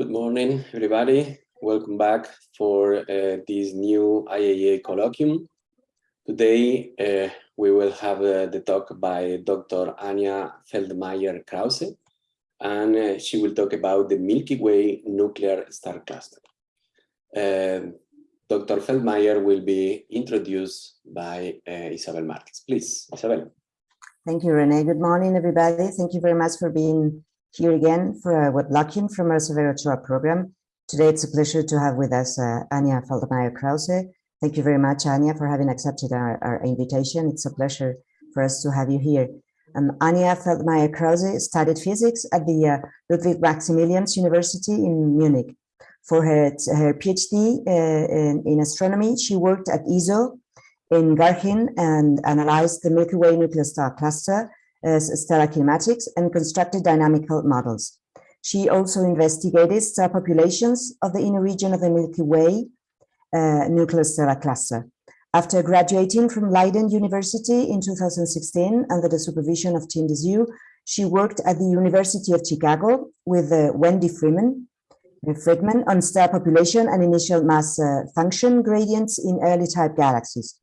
Good morning, everybody. Welcome back for uh, this new IAA colloquium. Today, uh, we will have uh, the talk by Dr. Anja Feldmeier-Krause, and uh, she will talk about the Milky Way nuclear star cluster. Um, Dr. Feldmeier will be introduced by uh, Isabel Marquez. Please, Isabel. Thank you, Rene. Good morning, everybody. Thank you very much for being here again for a Weblocking from our Severo Ochoa program. Today, it's a pleasure to have with us uh, Anja Feldmeier-Krause. Thank you very much, Anja, for having accepted our, our invitation. It's a pleasure for us to have you here. Um, Anja Feldmeier-Krause studied physics at the uh, Ludwig Maximilians University in Munich. For her, her PhD uh, in, in, astronomy, she worked at ESO in Garching and analyzed the Milky Way nuclear star cluster stellar kinematics and constructed dynamical models. She also investigated star populations of the inner region of the Milky Way uh, nuclear stellar cluster. After graduating from Leiden University in 2016 under the supervision of Tim she worked at the University of Chicago with uh, Wendy Freeman, uh, Freedman on star population and initial mass uh, function gradients in early type galaxies.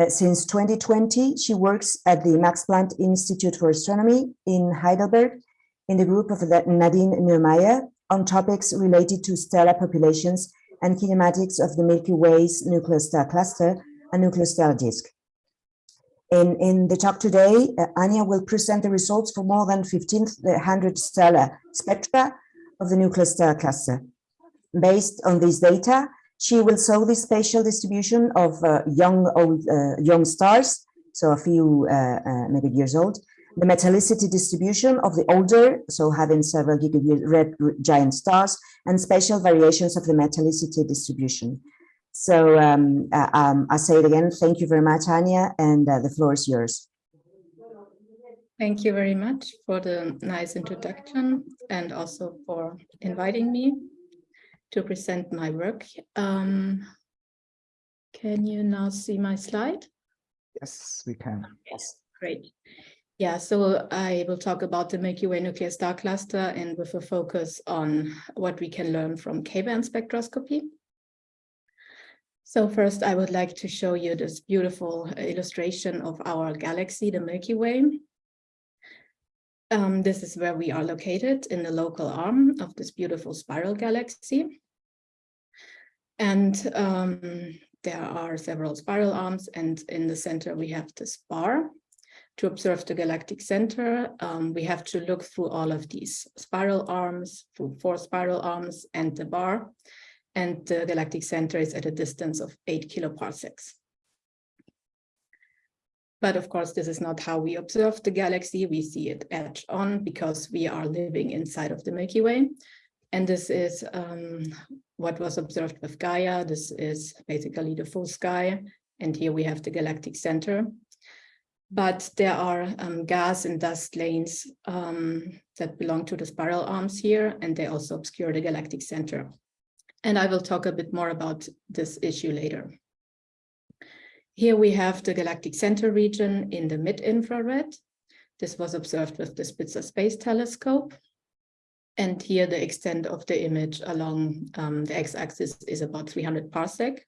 Uh, since 2020, she works at the Max Planck Institute for Astronomy in Heidelberg in the group of Nadine Neumayer on topics related to stellar populations and kinematics of the Milky Way's nuclear star cluster and nuclear star disk. In, in the talk today, uh, Anja will present the results for more than 1,500 stellar spectra of the nuclear star cluster. Based on this data, she will show the spatial distribution of uh, young old uh, young stars, so a few uh, uh, maybe years old, the metallicity distribution of the older, so having several gigayear red giant stars, and spatial variations of the metallicity distribution. So um, uh, um, I say it again, thank you very much, Anja, and the floor is yours. Thank you very much for the nice introduction and also for inviting me to present my work. Um, can you now see my slide? Yes, we can. Yes, great. Yeah, so I will talk about the Milky Way nuclear star cluster and with a focus on what we can learn from K-band spectroscopy. So first, I would like to show you this beautiful illustration of our galaxy, the Milky Way. Um, this is where we are located in the local arm of this beautiful spiral galaxy. And um, there are several spiral arms and in the center we have this bar. To observe the galactic center, um, we have to look through all of these spiral arms, through four spiral arms and the bar. And the galactic center is at a distance of eight kiloparsecs. But of course, this is not how we observe the galaxy. We see it edge on because we are living inside of the Milky Way. And this is um, what was observed with Gaia. This is basically the full sky. And here we have the galactic center. But there are um, gas and dust lanes um, that belong to the spiral arms here, and they also obscure the galactic center. And I will talk a bit more about this issue later. Here we have the galactic center region in the mid-infrared. This was observed with the Spitzer Space Telescope. And here the extent of the image along um, the x-axis is about 300 parsec.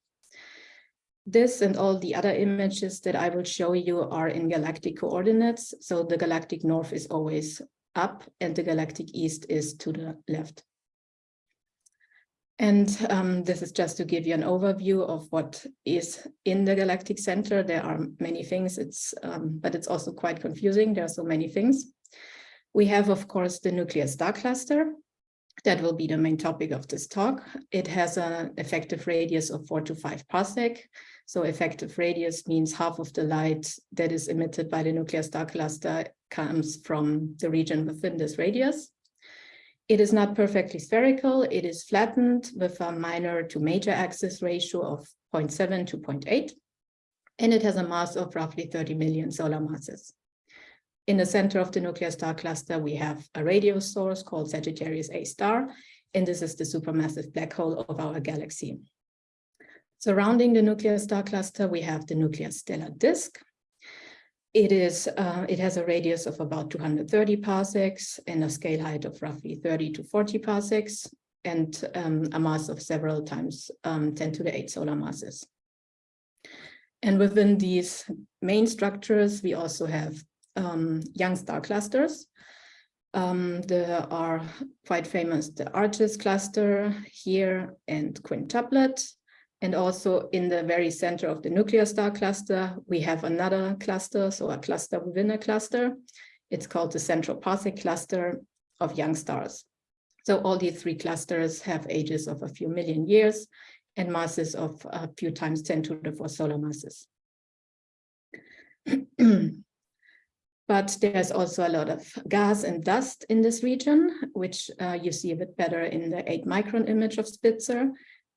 This and all the other images that I will show you are in galactic coordinates. So the galactic north is always up and the galactic east is to the left. And um, this is just to give you an overview of what is in the galactic center. There are many things, it's, um, but it's also quite confusing. There are so many things. We have, of course, the nuclear star cluster. That will be the main topic of this talk. It has an effective radius of four to five parsec. So effective radius means half of the light that is emitted by the nuclear star cluster comes from the region within this radius. It is not perfectly spherical. It is flattened with a minor to major axis ratio of 0.7 to 0.8. And it has a mass of roughly 30 million solar masses. In the center of the nuclear star cluster, we have a radio source called Sagittarius A star, and this is the supermassive black hole of our galaxy. Surrounding the nuclear star cluster, we have the nuclear stellar disk, it is. Uh, it has a radius of about 230 parsecs and a scale height of roughly 30 to 40 parsecs. and um, a mass of several times um, 10 to the 8 solar masses. And within these main structures, we also have um, young star clusters. Um, there are quite famous, the Arches cluster here and quintuplet. And also in the very center of the nuclear star cluster, we have another cluster, so a cluster within a cluster. It's called the central Parsec cluster of young stars. So all these three clusters have ages of a few million years and masses of a few times 10 to the 4 solar masses. but there's also a lot of gas and dust in this region, which uh, you see a bit better in the 8 micron image of Spitzer,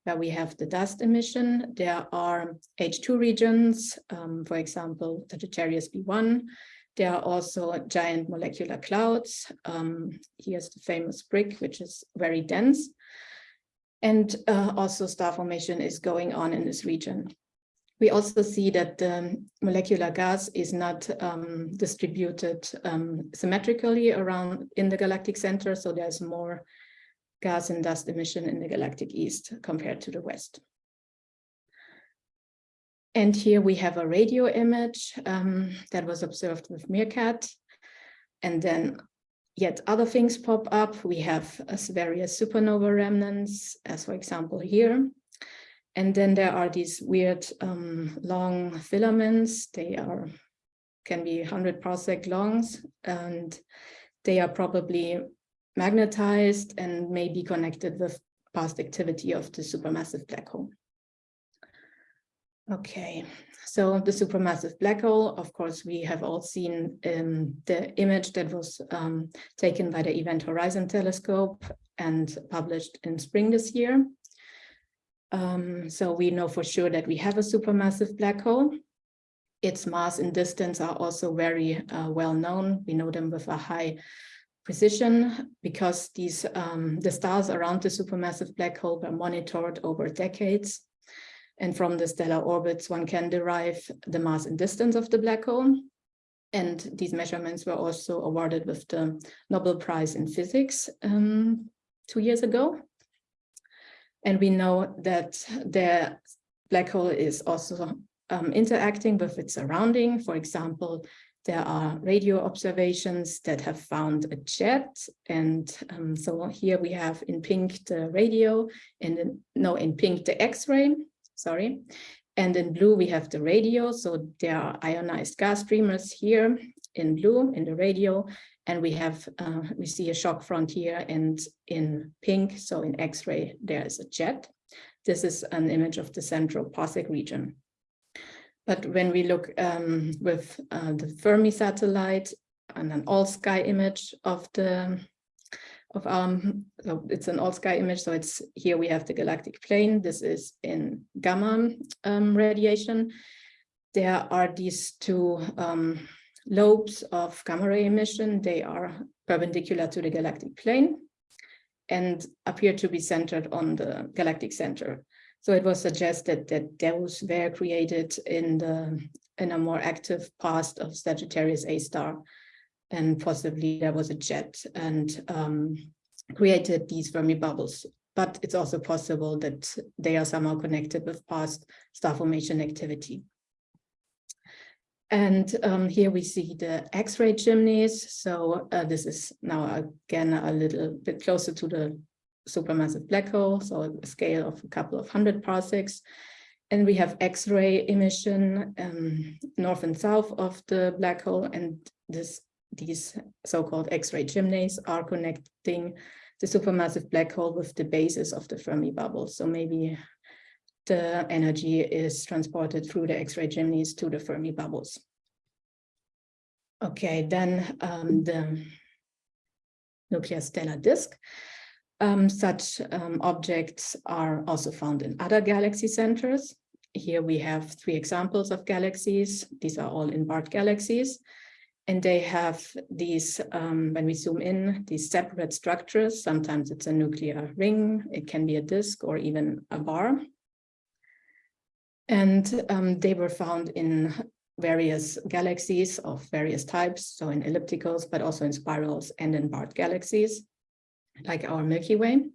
where we have the dust emission. There are H2 regions, um, for example, Sagittarius B1. There are also giant molecular clouds. Um, here's the famous brick, which is very dense. And uh, also star formation is going on in this region. We also see that the molecular gas is not um, distributed um, symmetrically around in the galactic center, so there's more gas and dust emission in the galactic east compared to the west. And here we have a radio image um, that was observed with MeerKAT. And then yet other things pop up. We have uh, various supernova remnants, as for example here. And then there are these weird um, long filaments. They are can be 100 parsec longs, and they are probably magnetized and may be connected with past activity of the supermassive black hole. Okay, so the supermassive black hole, of course, we have all seen um, the image that was um, taken by the Event Horizon Telescope and published in spring this year. Um, so we know for sure that we have a supermassive black hole. Its mass and distance are also very uh, well known. We know them with a high precision because these um, the stars around the supermassive black hole were monitored over decades. And from the stellar orbits, one can derive the mass and distance of the black hole. And these measurements were also awarded with the Nobel Prize in Physics um, two years ago. And we know that the black hole is also um, interacting with its surrounding. For example, there are radio observations that have found a jet. And um, so here we have in pink the radio and in, no, in pink the X-ray, sorry. And in blue we have the radio. So there are ionized gas streamers here in blue in the radio. And we have, uh, we see a shock frontier and in pink, so in X-ray, there is a jet. This is an image of the central Parsec region. But when we look um, with uh, the Fermi satellite and an all sky image of the of um so it's an all sky image so it's here we have the galactic plane this is in gamma um, radiation there are these two um, lobes of gamma ray emission. They are perpendicular to the galactic plane and appear to be centered on the galactic center. So it was suggested that those were created in the in a more active past of Sagittarius A star, and possibly there was a jet and um, created these Fermi bubbles. But it's also possible that they are somehow connected with past star formation activity. And um, here we see the X-ray chimneys. So uh, this is now again a little bit closer to the supermassive black hole, so a scale of a couple of hundred parsecs. And we have X-ray emission um, north and south of the black hole, and this these so-called X-ray chimneys are connecting the supermassive black hole with the basis of the Fermi bubble. So maybe the energy is transported through the X-ray chimneys to the Fermi bubbles. Okay, then um, the nuclear stellar disk. Um, such um, objects are also found in other galaxy centers. Here we have three examples of galaxies. These are all in barred galaxies. And they have these, um, when we zoom in, these separate structures. Sometimes it's a nuclear ring, it can be a disk or even a bar. And um, they were found in various galaxies of various types, so in ellipticals, but also in spirals and in barred galaxies, like our Milky Way.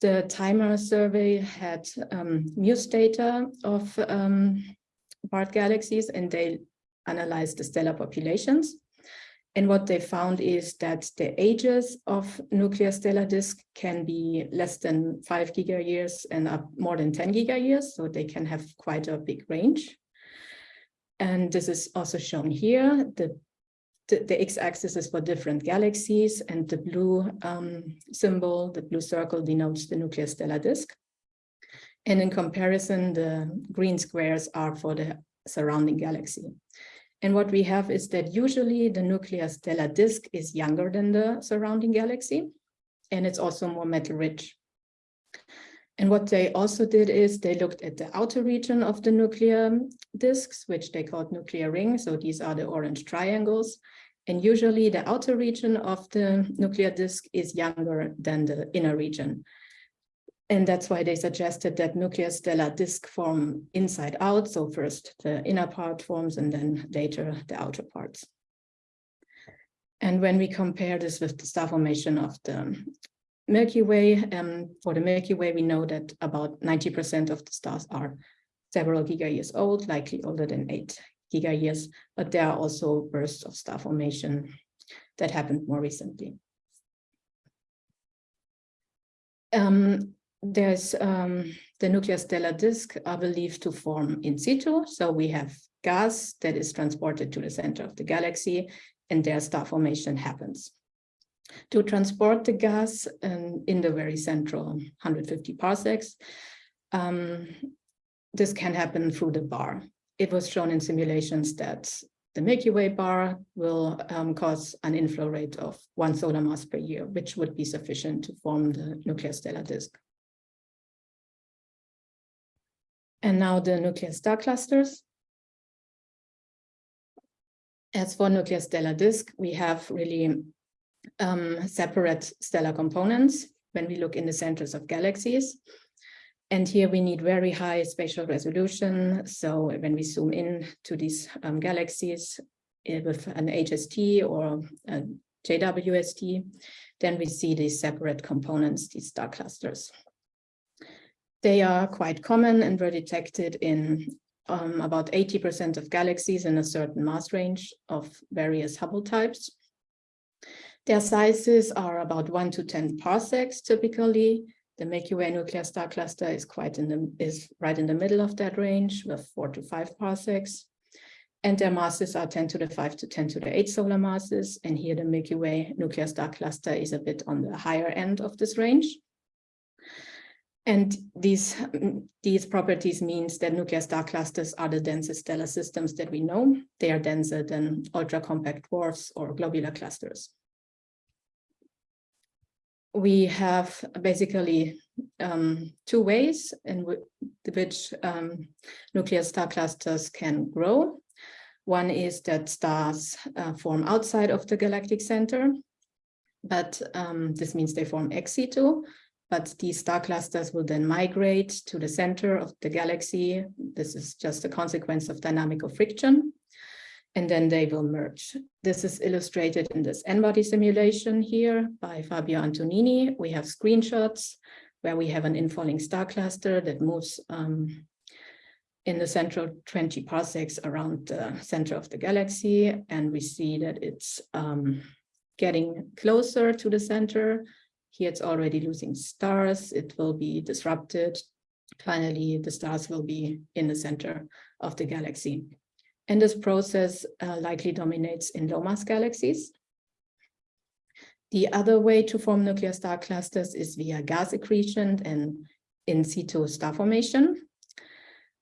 The TIMER survey had um, Muse data of um, barred galaxies and they analyzed the stellar populations. And what they found is that the ages of nuclear stellar disk can be less than five giga years and up more than 10 giga years. So they can have quite a big range. And this is also shown here. The, the, the x-axis is for different galaxies and the blue um, symbol, the blue circle denotes the nuclear stellar disk. And in comparison, the green squares are for the surrounding galaxy. And what we have is that usually the nuclear stellar disk is younger than the surrounding galaxy, and it's also more metal rich. And what they also did is they looked at the outer region of the nuclear disks, which they called nuclear rings. So these are the orange triangles. And usually the outer region of the nuclear disk is younger than the inner region. And that's why they suggested that nuclear stellar disk form inside out. So first the inner part forms and then later the outer parts. And when we compare this with the star formation of the Milky Way, um, for the Milky Way, we know that about 90% of the stars are several giga years old, likely older than eight giga years, but there are also bursts of star formation that happened more recently. Um, there's um, the nuclear stellar disk are believed to form in situ. So we have gas that is transported to the center of the galaxy and their star formation happens. To transport the gas um, in the very central 150 parsecs, um, this can happen through the bar. It was shown in simulations that the Milky Way bar will um, cause an inflow rate of one solar mass per year, which would be sufficient to form the nuclear stellar disk. And now the nuclear star clusters. As for nuclear stellar disk, we have really um, separate stellar components when we look in the centers of galaxies. And here we need very high spatial resolution. So when we zoom in to these um, galaxies uh, with an HST or a JWST, then we see these separate components, these star clusters. They are quite common and were detected in um, about 80% of galaxies in a certain mass range of various Hubble types. Their sizes are about 1 to 10 parsecs typically. The Milky Way nuclear star cluster is quite in the is right in the middle of that range with 4 to 5 parsecs. And their masses are 10 to the 5 to 10 to the 8 solar masses. And here the Milky Way nuclear star cluster is a bit on the higher end of this range. And these, these properties means that nuclear star clusters are the densest stellar systems that we know. They are denser than ultra-compact dwarfs or globular clusters. We have basically um, two ways in which um, nuclear star clusters can grow. One is that stars uh, form outside of the galactic center, but um, this means they form ex situ, but these star clusters will then migrate to the center of the galaxy. This is just a consequence of dynamical friction, and then they will merge. This is illustrated in this N-body simulation here by Fabio Antonini. We have screenshots where we have an infalling star cluster that moves um, in the central 20 parsecs around the center of the galaxy, and we see that it's um, getting closer to the center here it's already losing stars. It will be disrupted. Finally, the stars will be in the center of the galaxy. And this process uh, likely dominates in low mass galaxies. The other way to form nuclear star clusters is via gas accretion and in situ star formation.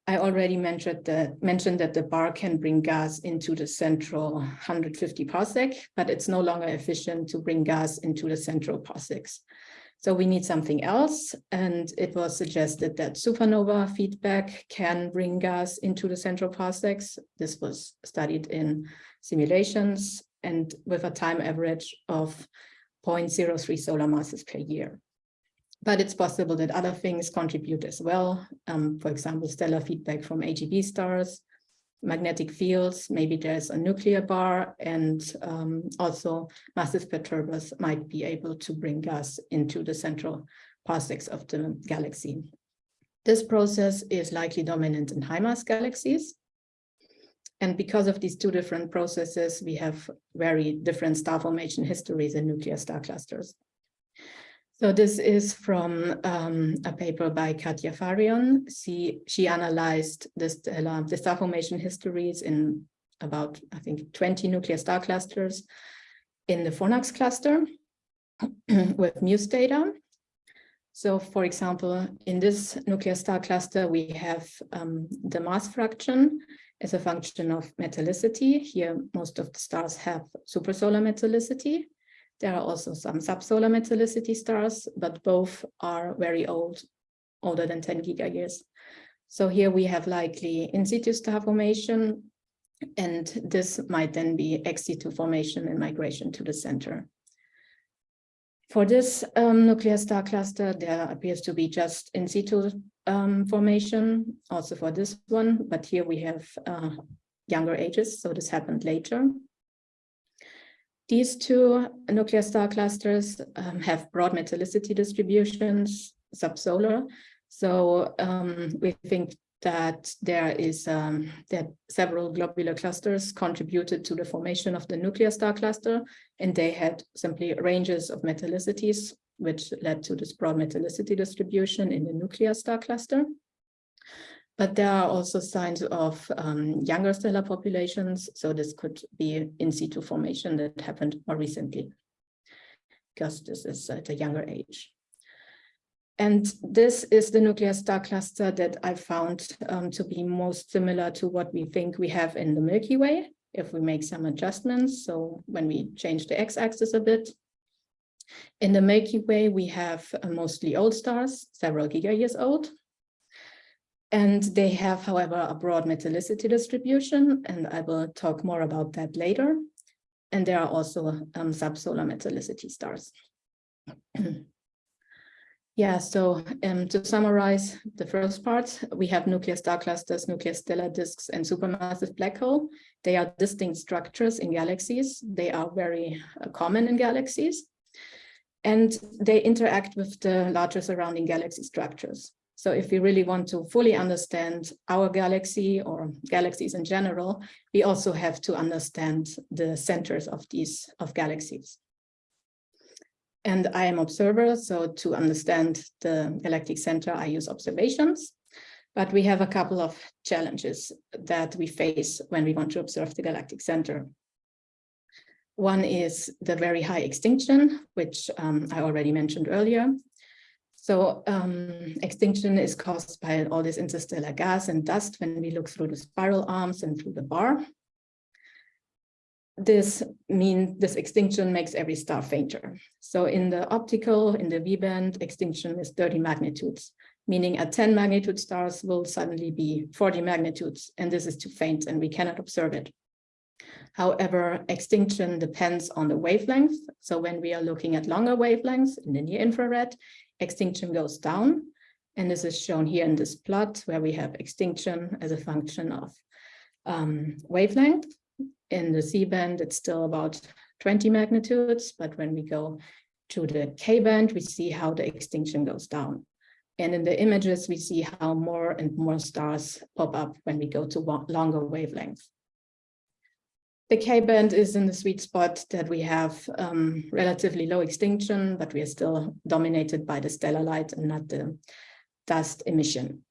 I already mentioned that, mentioned that the bar can bring gas into the central 150 parsec, but it's no longer efficient to bring gas into the central parsecs. So we need something else. And it was suggested that supernova feedback can bring gas into the central parsecs. This was studied in simulations and with a time average of 0.03 solar masses per year. But it's possible that other things contribute as well. Um, for example, stellar feedback from AGB stars, magnetic fields, maybe there's a nuclear bar, and um, also massive perturbers might be able to bring gas into the central parsecs of the galaxy. This process is likely dominant in high mass galaxies. And because of these two different processes, we have very different star formation histories in nuclear star clusters. So this is from um, a paper by Katja Fahrion. She, she analyzed the, stellar, the star formation histories in about, I think, 20 nuclear star clusters in the Fornax cluster with Muse data. So for example, in this nuclear star cluster, we have um, the mass fraction as a function of metallicity. Here, most of the stars have supersolar metallicity. There are also some subsolar metallicity stars, but both are very old, older than 10 gigayears. So here we have likely in situ star formation, and this might then be ex situ formation and migration to the center. For this um, nuclear star cluster, there appears to be just in situ um, formation, also for this one, but here we have uh, younger ages, so this happened later. These two nuclear star clusters um, have broad metallicity distributions, subsolar. So um, we think that there is um, that several globular clusters contributed to the formation of the nuclear star cluster, and they had simply ranges of metallicities, which led to this broad metallicity distribution in the nuclear star cluster. But there are also signs of um, younger stellar populations, so this could be in situ formation that happened more recently, because this is at a younger age. And this is the nuclear star cluster that I found um, to be most similar to what we think we have in the Milky Way, if we make some adjustments. So when we change the x-axis a bit, in the Milky Way, we have uh, mostly old stars, several gigayears old. And they have, however, a broad metallicity distribution, and I will talk more about that later. And there are also um, subsolar metallicity stars. Yeah, so um, to summarize the first part, we have nuclear star clusters, nuclear stellar disks, and supermassive black hole. They are distinct structures in galaxies. They are very uh, common in galaxies. And they interact with the larger surrounding galaxy structures. So if we really want to fully understand our galaxy or galaxies in general, we also have to understand the centers of these of galaxies and I am observer. So to understand the galactic center, I use observations. But we have a couple of challenges that we face when we want to observe the galactic center. One is the very high extinction, which um, I already mentioned earlier. So um, extinction is caused by all this interstellar gas and dust when we look through the spiral arms and through the bar this mean this extinction makes every star fainter. So in the optical, in the V band, extinction is 30 magnitudes, meaning at 10 magnitude stars will suddenly be 40 magnitudes, and this is too faint and we cannot observe it. However, extinction depends on the wavelength. So when we are looking at longer wavelengths in the near infrared, extinction goes down. And this is shown here in this plot where we have extinction as a function of um, wavelength in the C-band, it's still about 20 magnitudes, but when we go to the K-band, we see how the extinction goes down. And in the images, we see how more and more stars pop up when we go to longer wavelengths. The K-band is in the sweet spot that we have um, relatively low extinction, but we are still dominated by the stellar light and not the dust emission.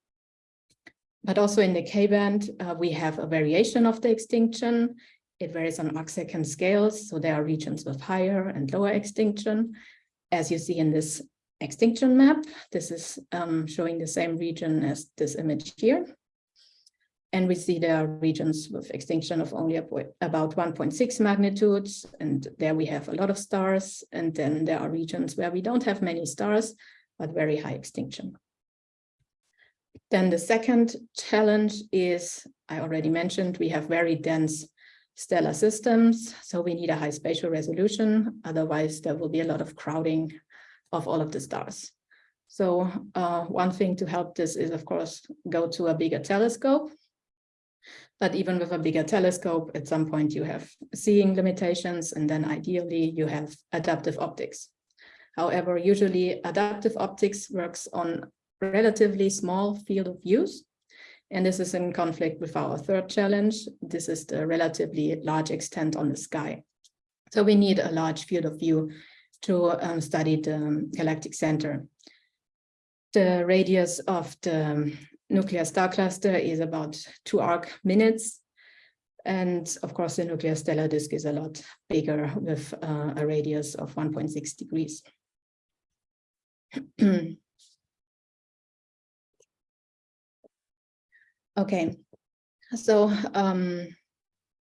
But also in the K-band, uh, we have a variation of the extinction. It varies on arcsecond scales, so there are regions with higher and lower extinction. As you see in this extinction map, this is um, showing the same region as this image here. And we see there are regions with extinction of only about 1.6 magnitudes, and there we have a lot of stars. And then there are regions where we don't have many stars, but very high extinction. Then the second challenge is, I already mentioned, we have very dense stellar systems. So we need a high spatial resolution. Otherwise, there will be a lot of crowding of all of the stars. So uh, one thing to help this is, of course, go to a bigger telescope. But even with a bigger telescope, at some point you have seeing limitations, and then ideally you have adaptive optics. However, usually adaptive optics works on relatively small field of views. And this is in conflict with our third challenge. This is the relatively large extent on the sky. So we need a large field of view to um, study the galactic center. The radius of the nuclear star cluster is about two arc minutes. And of course, the nuclear stellar disk is a lot bigger with uh, a radius of 1.6 degrees. okay, so um,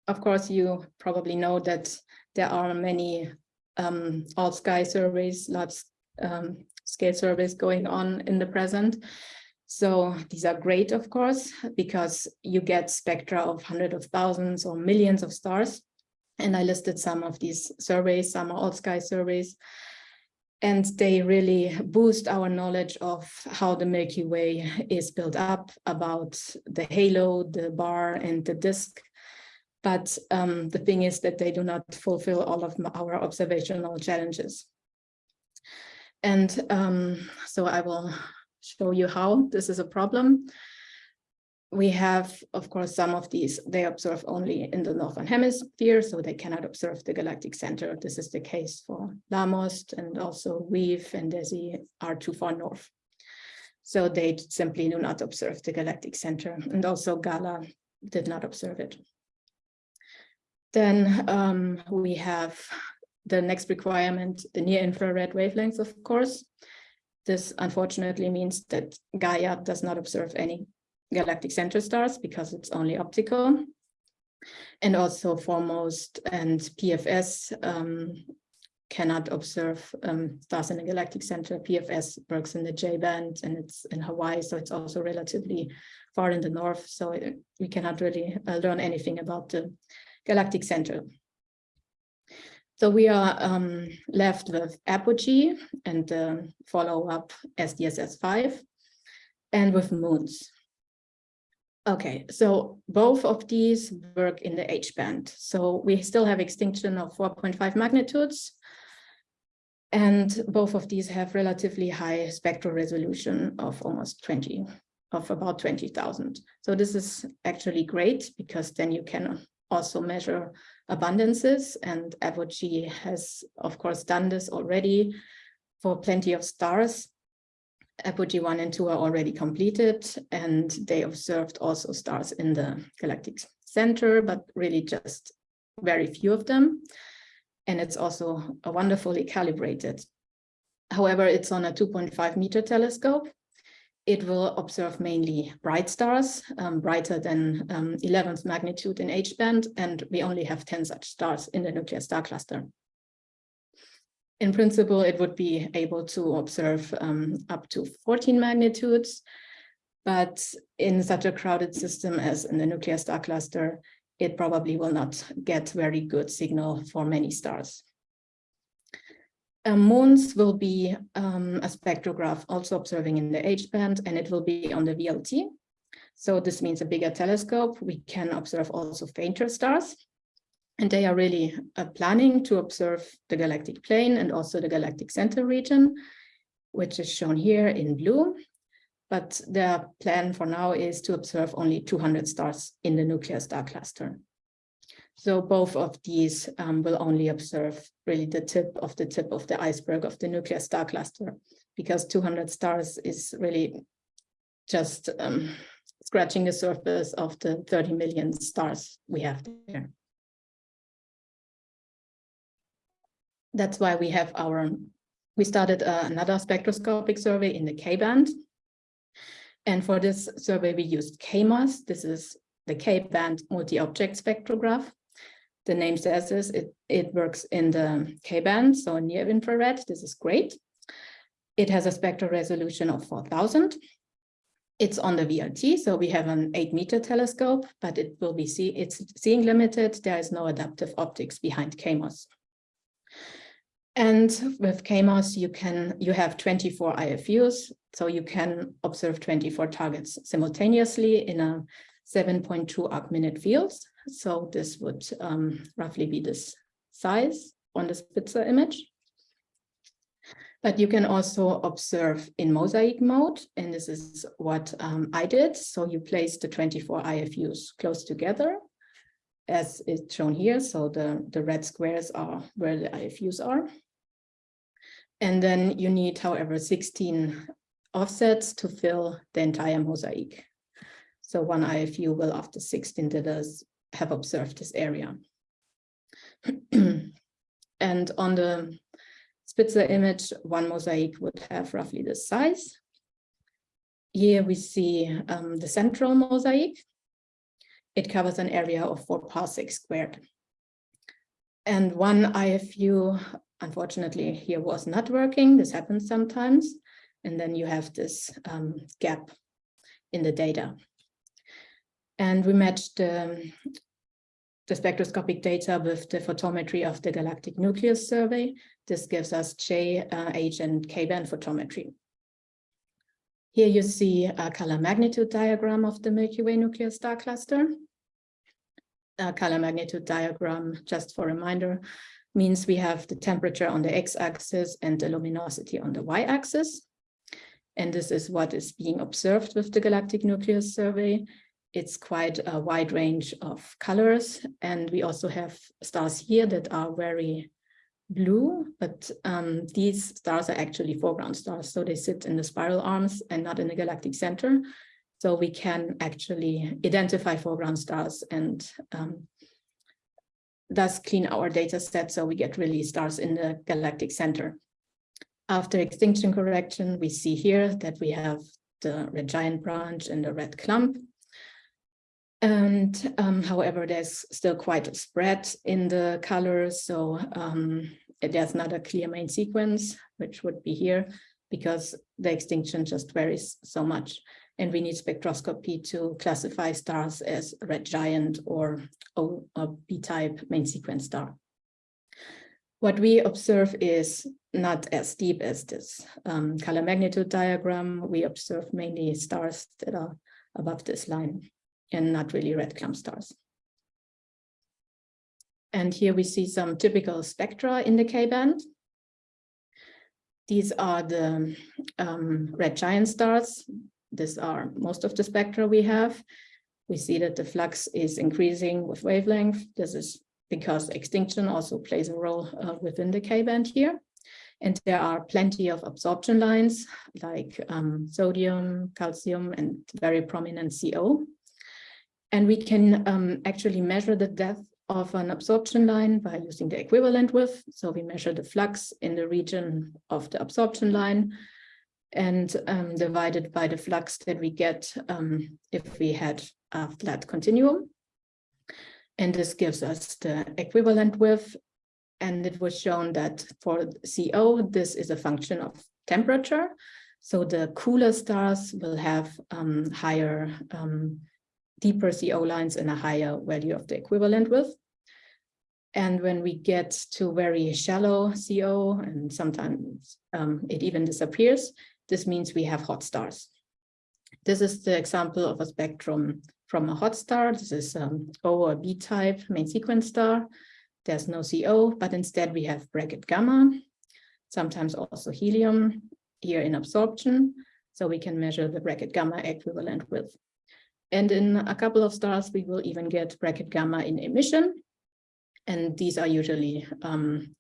of course, you probably know that there are many um, all sky surveys, large um, scale surveys going on in the present. So these are great, of course, because you get spectra of hundreds of thousands or millions of stars. And I listed some of these surveys, some are all sky surveys. And they really boost our knowledge of how the Milky Way is built up, about the halo, the bar, and the disk. But um, the thing is that they do not fulfill all of our observational challenges. And um, so I will show you how this is a problem. We have, of course, some of these, they observe only in the Northern Hemisphere, so they cannot observe the galactic center. This is the case for LAMOST and also WEAVE and DESI are too far north. So they simply do not observe the galactic center. And also GALAH did not observe it. Then um, we have the next requirement, the near infrared wavelengths, of course. This unfortunately means that Gaia does not observe any galactic center stars because it's only optical. And also 4MOST and PFS um, cannot observe um, stars in the galactic center. PFS works in the J band and it's in Hawaii, so it's also relatively far in the north. So it, we cannot really uh, learn anything about the galactic center. So we are um, left with Apogee and the follow-up SDSS-5 and with MOONS. Okay, so both of these work in the H band. So we still have extinction of 4.5 magnitudes. And both of these have relatively high spectral resolution of almost 20, of about 20,000. So this is actually great because then you can also measure abundances and Apogee has of course done this already for plenty of stars. Apogee 1 and 2 are already completed and they observed also stars in the galactic center, but really just very few of them. And it's also a wonderfully calibrated. However, it's on a 2.5 meter telescope it will observe mainly bright stars, um, brighter than um, 11th magnitude in H-band, and we only have 10 such stars in the nuclear star cluster. In principle, it would be able to observe um, up to 14 magnitudes, but in such a crowded system as in the nuclear star cluster, it probably will not get very good signal for many stars. Um, MOONS will be um, a spectrograph also observing in the H-band and it will be on the VLT. So this means a bigger telescope. We can observe also fainter stars. And they are really uh, planning to observe the galactic plane and also the galactic center region, which is shown here in blue. But their plan for now is to observe only 200 stars in the nuclear star cluster. So both of these um, will only observe really the tip of the tip of the iceberg of the nuclear star cluster, because 200 stars is really just um, scratching the surface of the 30 million stars we have there. That's why we have our, we started uh, another spectroscopic survey in the K-band. And for this survey, we used KMOS. This is the K-band multi-object spectrograph the name says this, it, it works in the K-band, so near infrared, this is great. It has a spectral resolution of 4000. It's on the VLT, so we have an eight meter telescope, but it will be see it's seeing limited. There is no adaptive optics behind KMOS. And with KMOS, you can you have 24 IFUs, so you can observe 24 targets simultaneously in a 7.2 arc minute fields. So this would um, roughly be this size on the Spitzer image. But you can also observe in mosaic mode, and this is what um, I did. So you place the 24 IFUs close together, as it's shown here. So the, the red squares are where the IFUs are. And then you need, however, 16 offsets to fill the entire mosaic. So one IFU will, after 16 dithers, have observed this area. and on the Spitzer image, one mosaic would have roughly this size. Here we see um, the central mosaic. It covers an area of four parsecs squared. And one IFU, unfortunately, here was not working. This happens sometimes. And then you have this um, gap in the data. And we matched the the spectroscopic data with the photometry of the galactic nucleus survey. This gives us J, uh, H, and K-band photometry. Here you see a color magnitude diagram of the Milky Way nuclear star cluster. A color magnitude diagram, just for reminder, means we have the temperature on the x-axis and the luminosity on the y-axis. And this is what is being observed with the galactic nucleus survey it's quite a wide range of colors. And we also have stars here that are very blue, but um, these stars are actually foreground stars. So they sit in the spiral arms and not in the galactic center. So we can actually identify foreground stars and um, thus clean our data set so we get really stars in the galactic center. After extinction correction, we see here that we have the red giant branch and the red clump. And um, however, there's still quite a spread in the colors. So um, there's not a clear main sequence, which would be here because the extinction just varies so much. And we need spectroscopy to classify stars as red giant or a B-type main sequence star. What we observe is not as deep as this um, color magnitude diagram. We observe mainly stars that are above this line and not really red clump stars. And here we see some typical spectra in the K-band. These are the um, red giant stars. These are most of the spectra we have. We see that the flux is increasing with wavelength. This is because extinction also plays a role uh, within the K-band here. And there are plenty of absorption lines like um, sodium, calcium, and very prominent CO. And we can um, actually measure the depth of an absorption line by using the equivalent width. So we measure the flux in the region of the absorption line and um, divided by the flux that we get um, if we had a flat continuum. And this gives us the equivalent width. And it was shown that for CO, this is a function of temperature. So the cooler stars will have um, higher um, deeper CO lines and a higher value of the equivalent width. And when we get to very shallow CO, and sometimes um, it even disappears, this means we have hot stars. This is the example of a spectrum from a hot star. This is um, O or B type main sequence star. There's no CO, but instead we have Brackett gamma, sometimes also helium here in absorption. So we can measure the Brackett gamma equivalent width. And in a couple of stars, we will even get Brackett gamma in emission. And these are usually um,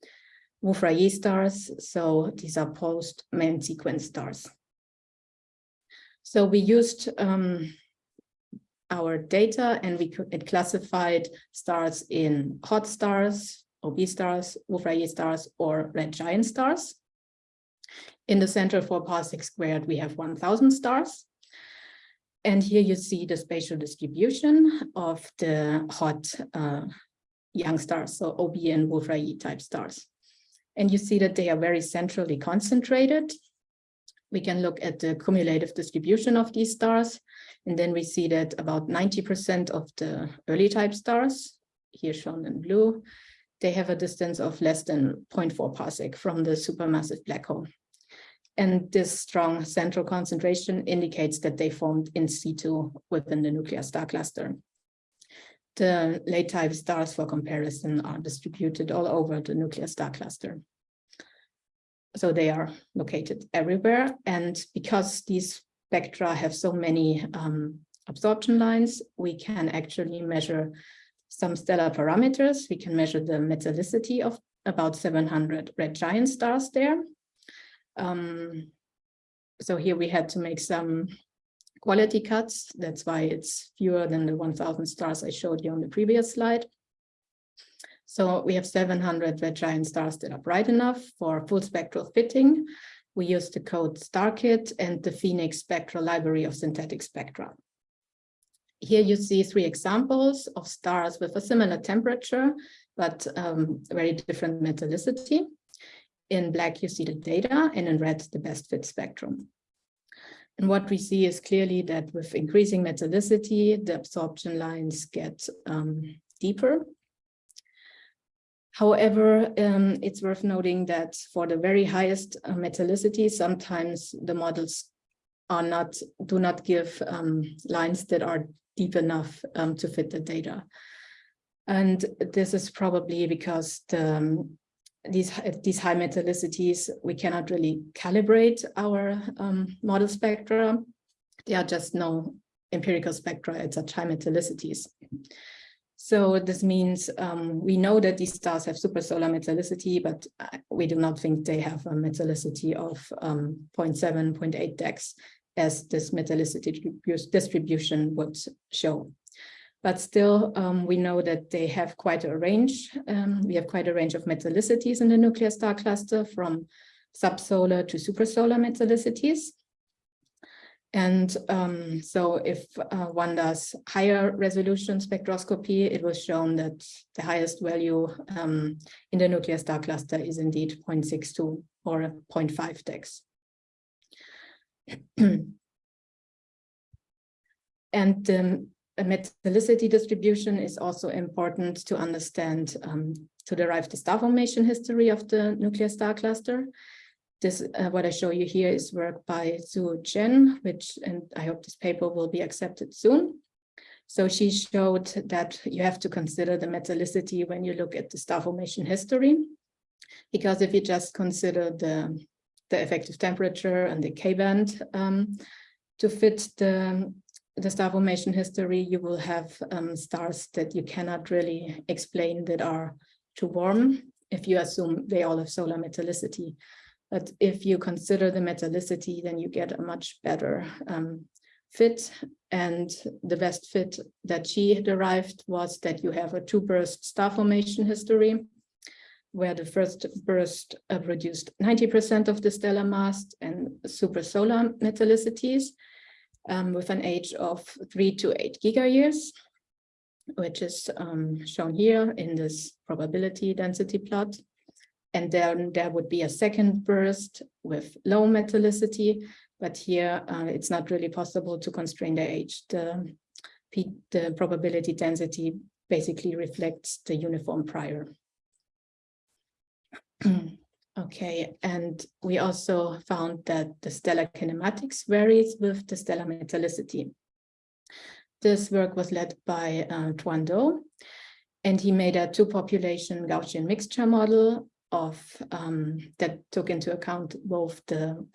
Wolf-Rayet stars. So these are post main sequence stars. So we used um, our data and we it classified stars in hot stars, OB stars, Wolf-Rayet stars, or red giant stars. In the center four parsec squared, we have 1000 stars. And here you see the spatial distribution of the hot uh, young stars, so OB and Wolf-Rayet type stars. And you see that they are very centrally concentrated. We can look at the cumulative distribution of these stars. And then we see that about 90% of the early type stars, here shown in blue, they have a distance of less than 0.4 parsec from the supermassive black hole. And this strong central concentration indicates that they formed in situ within the nuclear star cluster. The late type stars for comparison are distributed all over the nuclear star cluster. so they are located everywhere. And because these spectra have so many um, absorption lines, we can actually measure some stellar parameters. We can measure the metallicity of about 700 red giant stars there. Um, so here we had to make some quality cuts. That's why it's fewer than the 1000 stars I showed you on the previous slide. So we have 700 red giant stars that are bright enough for full spectral fitting. We use the code StarKit and the Phoenix spectral library of synthetic spectra. Here you see three examples of stars with a similar temperature, but um, very different metallicity. In black, you see the data, and in red, the best fit spectrum. And what we see is clearly that with increasing metallicity, the absorption lines get um, deeper. However, um, it's worth noting that for the very highest uh, metallicity, sometimes the models are not do not give um, lines that are deep enough um, to fit the data. And this is probably because the, um, these, these high metallicities, we cannot really calibrate our um, model spectra. There are just no empirical spectra at such high metallicities. So this means um, we know that these stars have supersolar metallicity, but uh, we do not think they have a metallicity of um, 0.7, 0.8 dex as this metallicity distribution would show. But still, um, we know that they have quite a range. Um, we have quite a range of metallicities in the nuclear star cluster from subsolar to supersolar metallicities. And um, so if uh, one does higher resolution spectroscopy, it was shown that the highest value um, in the nuclear star cluster is indeed 0.62 or 0.5 dex. and the metallicity distribution is also important to understand um, to derive the star formation history of the nuclear star cluster. This, uh, what I show you here is work by Zhuo Chen, which, and I hope this paper will be accepted soon. So she showed that you have to consider the metallicity when you look at the star formation history, because if you just consider the, the effective temperature and the K-band um, to fit the, the star formation history, you will have um, stars that you cannot really explain that are too warm if you assume they all have solar metallicity. But if you consider the metallicity, then you get a much better um, fit. And the best fit that she derived was that you have a two burst star formation history, where the first burst uh, produced 90% of the stellar mass and supersolar metallicities um, with an age of three to eight gigayears, which is um, shown here in this probability density plot. And then there would be a second burst with low metallicity, but here uh, it's not really possible to constrain the age. The, the probability density basically reflects the uniform prior. okay, and we also found that the stellar kinematics varies with the stellar metallicity. This work was led by uh, Tuan Do, and he made a two population Gaussian mixture model of um, that took into account both the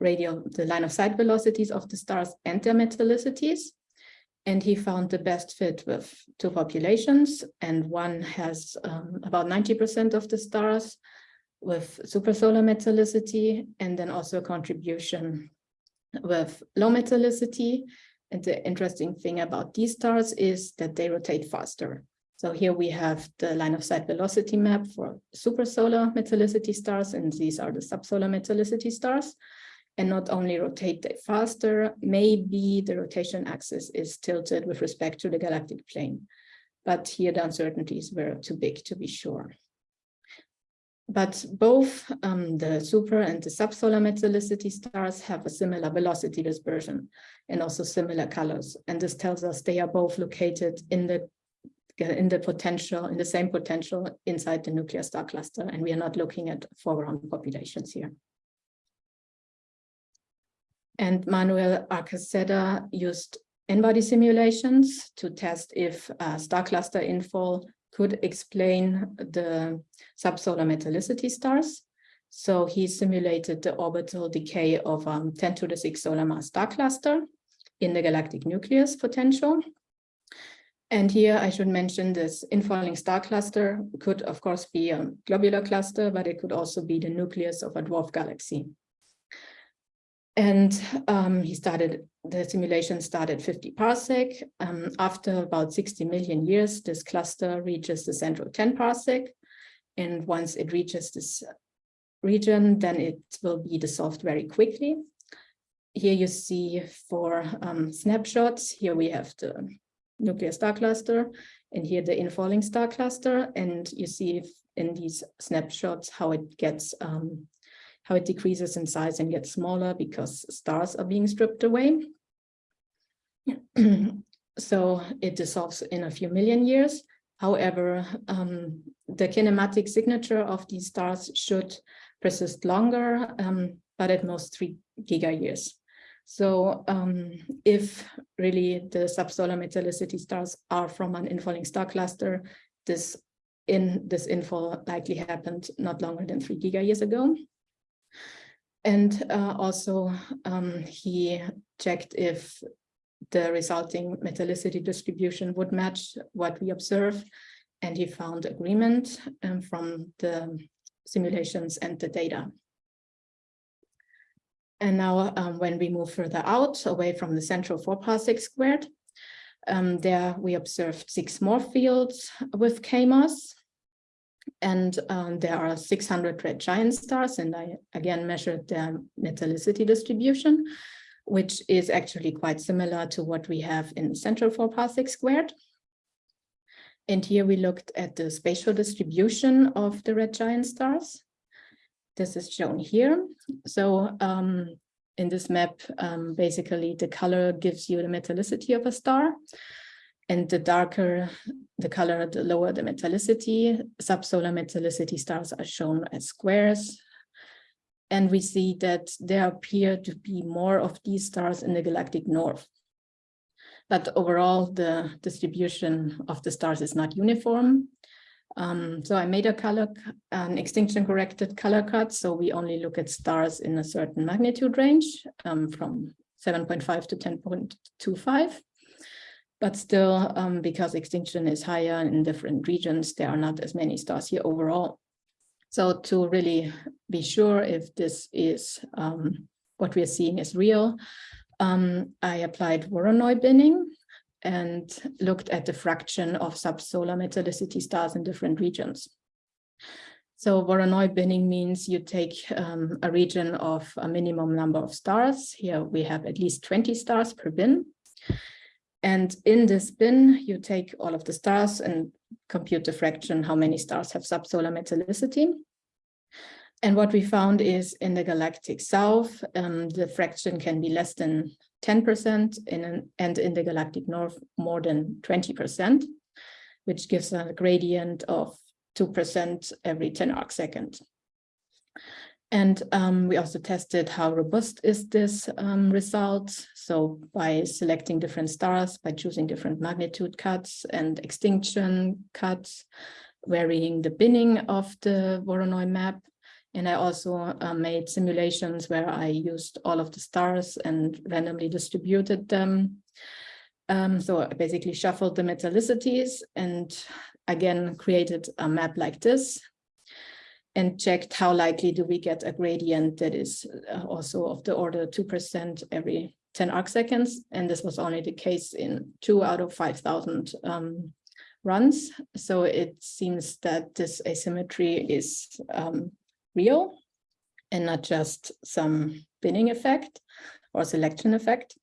radial, the line of sight velocities of the stars and their metallicities. And he found the best fit with two populations, and one has um, about 90% of the stars with supersolar metallicity, and then also a contribution with low metallicity. And the interesting thing about these stars is that they rotate faster. So here we have the line of sight velocity map for supersolar metallicity stars, and these are the subsolar metallicity stars. And not only rotate they faster, maybe the rotation axis is tilted with respect to the galactic plane. But here the uncertainties were too big to be sure. But both um, the super and the subsolar metallicity stars have a similar velocity dispersion and also similar colors. And this tells us they are both located in the in the potential, in the same potential inside the nuclear star cluster. And we are not looking at foreground populations here. And Manuel Arca Sedda used n-body simulations to test if star cluster infall could explain the subsolar metallicity stars. So he simulated the orbital decay of um, 10 to the 6 solar mass star cluster in the galactic nucleus potential. And here I should mention this infalling star cluster could of course be a globular cluster, but it could also be the nucleus of a dwarf galaxy. And um, he started, the simulation started 50 parsec. Um, after about 60 million years, this cluster reaches the central 10 parsec. And once it reaches this region, then it will be dissolved very quickly. Here you see four um, snapshots. Here we have the nuclear star cluster and here the infalling star cluster. And you see in these snapshots how it gets um, how it decreases in size and gets smaller because stars are being stripped away. so it dissolves in a few million years. However, um, the kinematic signature of these stars should persist longer, um, but at most three giga years. So um, if really the subsolar metallicity stars are from an infalling star cluster, this in this infall likely happened not longer than three giga years ago. And uh, also um, he checked if the resulting metallicity distribution would match what we observe. And he found agreement um, from the simulations and the data. And now um, when we move further out away from the central four parsec squared, um, there we observed six more fields with KMOS. And um, there are 600 red giant stars, and I again measured their metallicity distribution, which is actually quite similar to what we have in central four parsec squared. And here we looked at the spatial distribution of the red giant stars. This is shown here. So um, in this map, um, basically the color gives you the metallicity of a star. And the darker the color, the lower the metallicity. Subsolar metallicity stars are shown as squares. And we see that there appear to be more of these stars in the galactic north. But overall, the distribution of the stars is not uniform. Um, so I made a color, an extinction corrected color cut. So we only look at stars in a certain magnitude range um, from 7.5 to 10.25. But still, um, because extinction is higher in different regions, there are not as many stars here overall. So to really be sure if this is um, what we are seeing is real, um, I applied Voronoi binning and looked at the fraction of subsolar metallicity stars in different regions. So Voronoi binning means you take um, a region of a minimum number of stars. Here we have at least 20 stars per bin. And in this bin, you take all of the stars and compute the fraction, how many stars have subsolar metallicity. And what we found is in the galactic south, um, the fraction can be less than 10% in an, and in the galactic north more than 20%, which gives a gradient of 2% every 10 arc. And um, we also tested how robust is this um, result. So by selecting different stars, by choosing different magnitude cuts and extinction cuts, varying the binning of the Voronoi map. And I also uh, made simulations where I used all of the stars and randomly distributed them. Um, so I basically shuffled the metallicities and again created a map like this and checked how likely do we get a gradient that is uh, also of the order 2% every 10 arc seconds. And this was only the case in two out of 5,000 um, runs. So it seems that this asymmetry is um, real and not just some binning effect or selection effect.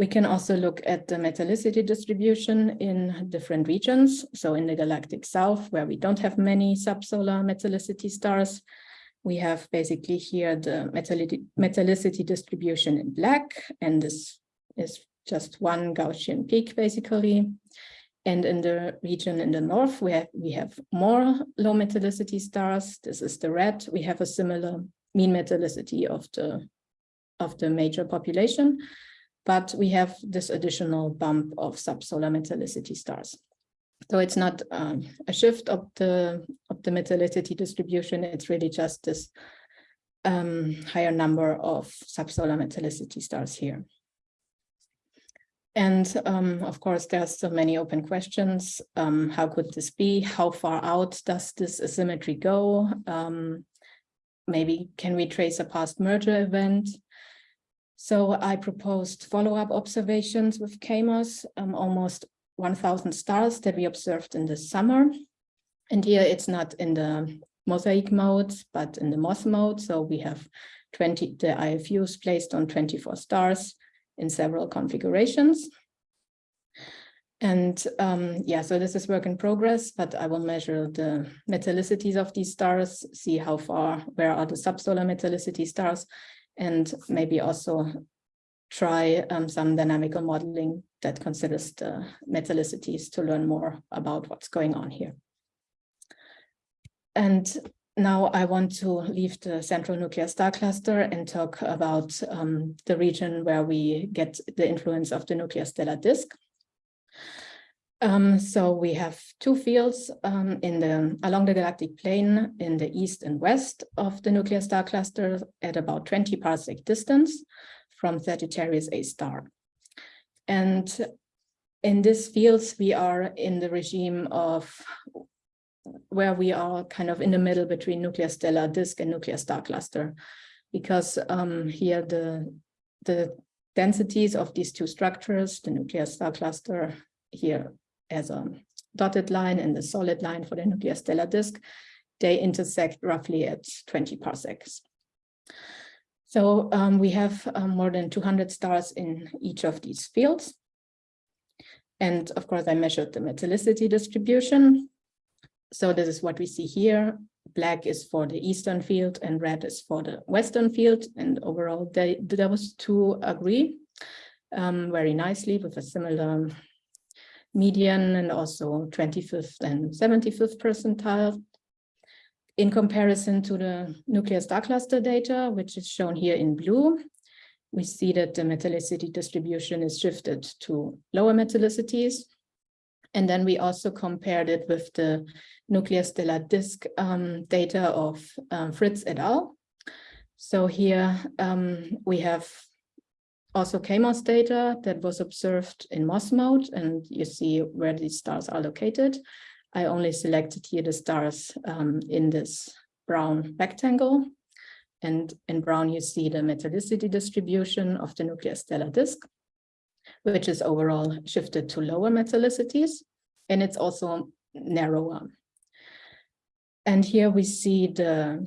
We can also look at the metallicity distribution in different regions. So in the galactic south, where we don't have many subsolar metallicity stars, we have basically here the metallicity distribution in black, and this is just one Gaussian peak basically. And in the region in the north, we have, we have more low metallicity stars. This is the red. We have a similar mean metallicity of the, of the major population but we have this additional bump of subsolar metallicity stars. So it's not um, a shift of the of the metallicity distribution. It's really just this um, higher number of subsolar metallicity stars here. And um, of course, there's so many open questions. Um, how could this be? How far out does this asymmetry go? Um, maybe can we trace a past merger event? So I proposed follow-up observations with KMOS, um, almost 1000 stars that we observed in the summer. And here it's not in the mosaic mode, but in the MOS mode. So we have 20, the IFUs placed on 24 stars in several configurations. And um, yeah, so this is work in progress, but I will measure the metallicities of these stars, see how far, where are the subsolar metallicity stars, and maybe also try um, some dynamical modeling that considers the metallicities to learn more about what's going on here. And now I want to leave the central nuclear star cluster and talk about um, the region where we get the influence of the nuclear stellar disk. Um, so we have two fields um, in the along the galactic plane in the east and west of the nuclear star cluster at about 20 parsec distance from Sagittarius A star. And in these fields, we are in the regime of where we are kind of in the middle between nuclear stellar disk and nuclear star cluster, because um, here the, the densities of these two structures, the nuclear star cluster here as a dotted line and the solid line for the nuclear stellar disk, they intersect roughly at 20 parsecs. So um, we have um, more than 200 stars in each of these fields. And of course, I measured the metallicity distribution. So this is what we see here. Black is for the eastern field and red is for the western field. And overall, they, those two agree um, very nicely with a similar median and also 25th and 75th percentile. In comparison to the nuclear star cluster data, which is shown here in blue, we see that the metallicity distribution is shifted to lower metallicities. And then we also compared it with the nuclear stellar disk um, data of um, Fritz et al. So here um, we have also KMOS data that was observed in MOS mode, and you see where these stars are located. I only selected here the stars um, in this brown rectangle. And in brown, you see the metallicity distribution of the nuclear stellar disk, which is overall shifted to lower metallicities, and it's also narrower. And here we see the